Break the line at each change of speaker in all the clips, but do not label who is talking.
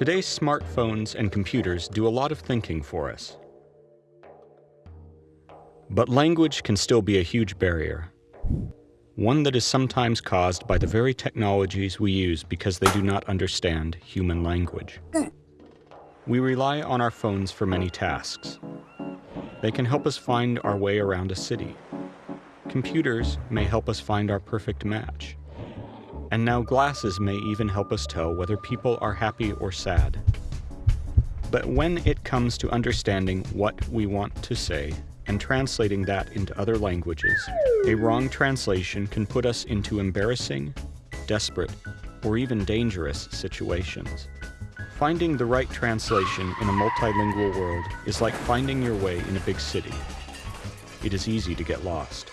Today's smartphones and computers do a lot of thinking for us. But language can still be a huge barrier, one that is sometimes caused by the very technologies we use because they do not understand human language. We rely on our phones for many tasks. They can help us find our way around a city. Computers may help us find our perfect match. And now glasses may even help us tell whether people are happy or sad. But when it comes to understanding what we want to say and translating that into other languages, a wrong translation can put us into embarrassing, desperate, or even dangerous situations. Finding the right translation in a multilingual world is like finding your way in a big city. It is easy to get lost.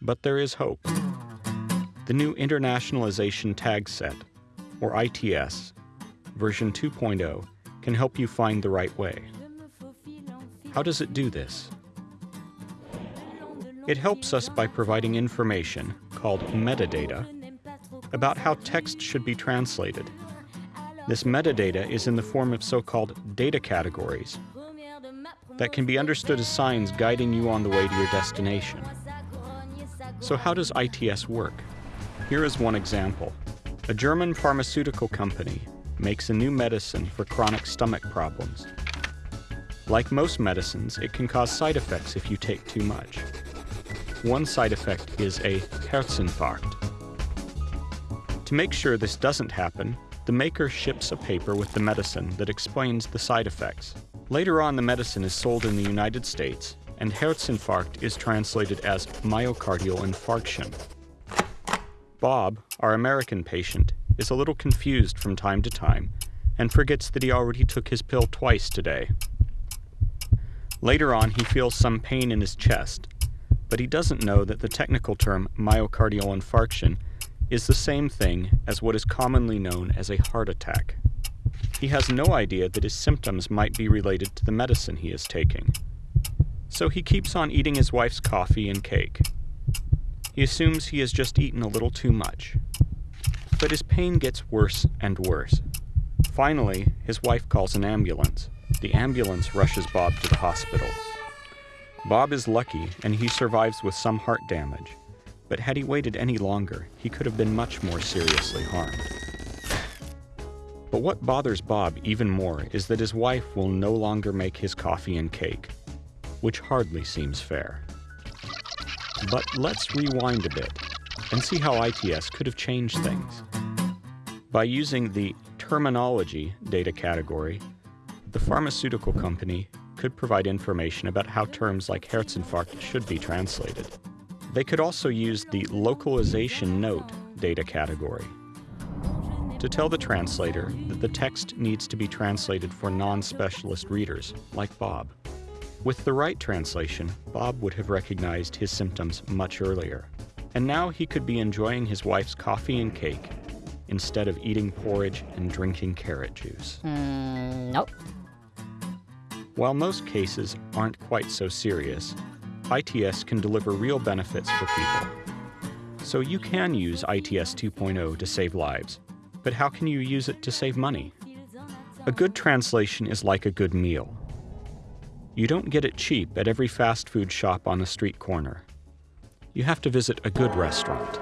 But there is hope. The new Internationalization Tag Set, or ITS, version 2.0, can help you find the right way. How does it do this? It helps us by providing information, called metadata, about how text should be translated. This metadata is in the form of so-called data categories that can be understood as signs guiding you on the way to your destination. So how does ITS work? Here is one example. A German pharmaceutical company makes a new medicine for chronic stomach problems. Like most medicines, it can cause side effects if you take too much. One side effect is a Herzinfarkt. To make sure this doesn't happen, the maker ships a paper with the medicine that explains the side effects. Later on, the medicine is sold in the United States, and Herzinfarkt is translated as myocardial infarction. Bob, our American patient, is a little confused from time to time and forgets that he already took his pill twice today. Later on, he feels some pain in his chest, but he doesn't know that the technical term myocardial infarction is the same thing as what is commonly known as a heart attack. He has no idea that his symptoms might be related to the medicine he is taking. So he keeps on eating his wife's coffee and cake. He assumes he has just eaten a little too much. But his pain gets worse and worse. Finally, his wife calls an ambulance. The ambulance rushes Bob to the hospital. Bob is lucky and he survives with some heart damage. But had he waited any longer, he could have been much more seriously harmed. But what bothers Bob even more is that his wife will no longer make his coffee and cake, which hardly seems fair. But let's rewind a bit and see how ITS could have changed things. By using the terminology data category, the pharmaceutical company could provide information about how terms like Herzinfarkt should be translated. They could also use the localization note data category to tell the translator that the text needs to be translated for non-specialist readers, like Bob. With the right translation, Bob would have recognized his symptoms much earlier. And now he could be enjoying his wife's coffee and cake instead of eating porridge and drinking carrot juice.
Mm, nope.
While most cases aren't quite so serious, ITS can deliver real benefits for people. So you can use ITS 2.0 to save lives, but how can you use it to save money? A good translation is like a good meal. You don't get it cheap at every fast food shop on the street corner. You have to visit a good restaurant.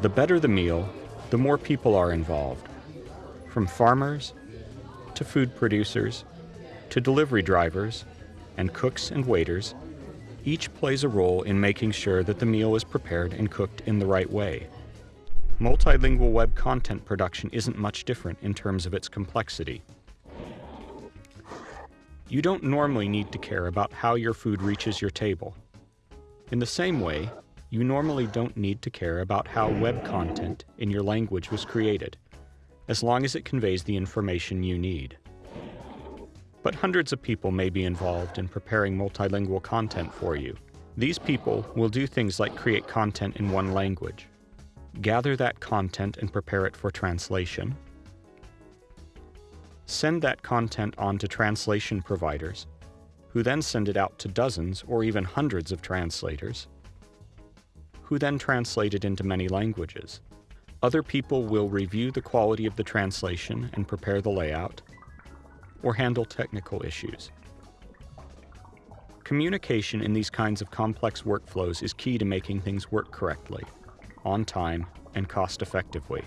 The better the meal, the more people are involved. From farmers, to food producers, to delivery drivers, and cooks and waiters, each plays a role in making sure that the meal is prepared and cooked in the right way. Multilingual web content production isn't much different in terms of its complexity. You don't normally need to care about how your food reaches your table. In the same way, you normally don't need to care about how web content in your language was created, as long as it conveys the information you need. But hundreds of people may be involved in preparing multilingual content for you. These people will do things like create content in one language, gather that content and prepare it for translation, send that content on to translation providers, who then send it out to dozens or even hundreds of translators, who then translate it into many languages. Other people will review the quality of the translation and prepare the layout, or handle technical issues. Communication in these kinds of complex workflows is key to making things work correctly, on time, and cost effectively.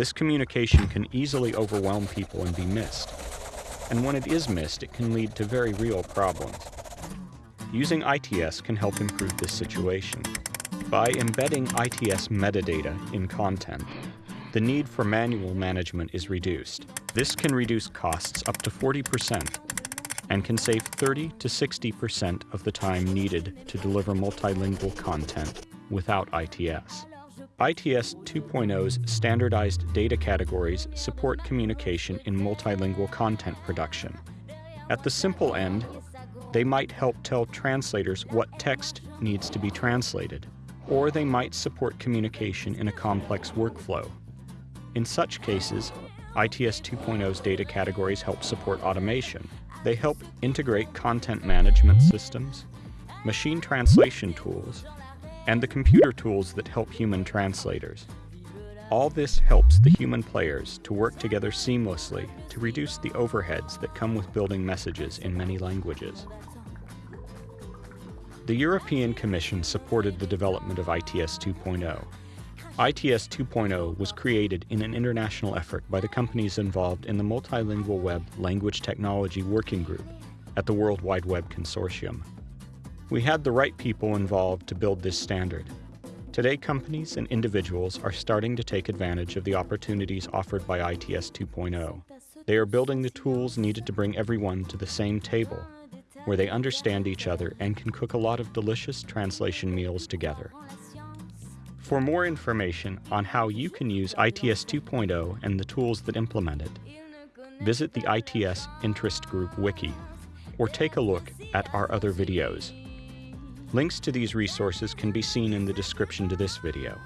This communication can easily overwhelm people and be missed. And when it is missed, it can lead to very real problems. Using ITS can help improve this situation. By embedding ITS metadata in content, the need for manual management is reduced. This can reduce costs up to 40% and can save 30 to 60% of the time needed to deliver multilingual content without ITS. ITS 2.0's standardized data categories support communication in multilingual content production. At the simple end, they might help tell translators what text needs to be translated, or they might support communication in a complex workflow. In such cases, ITS 2.0's data categories help support automation. They help integrate content management systems, machine translation tools, and the computer tools that help human translators. All this helps the human players to work together seamlessly to reduce the overheads that come with building messages in many languages. The European Commission supported the development of ITS 2.0. ITS 2.0 was created in an international effort by the companies involved in the Multilingual Web Language Technology Working Group at the World Wide Web Consortium. We had the right people involved to build this standard. Today, companies and individuals are starting to take advantage of the opportunities offered by ITS 2.0. They are building the tools needed to bring everyone to the same table, where they understand each other and can cook a lot of delicious translation meals together. For more information on how you can use ITS 2.0 and the tools that implement it, visit the ITS Interest Group Wiki, or take a look at our other videos. Links to these resources can be seen in the description to this video.